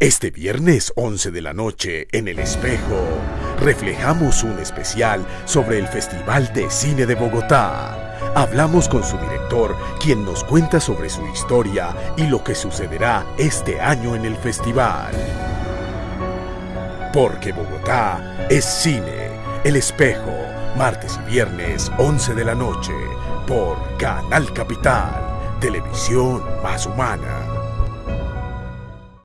Este viernes 11 de la noche en El Espejo, reflejamos un especial sobre el Festival de Cine de Bogotá. Hablamos con su director, quien nos cuenta sobre su historia y lo que sucederá este año en el festival. Porque Bogotá es cine. El Espejo, martes y viernes 11 de la noche, por Canal Capital, televisión más humana.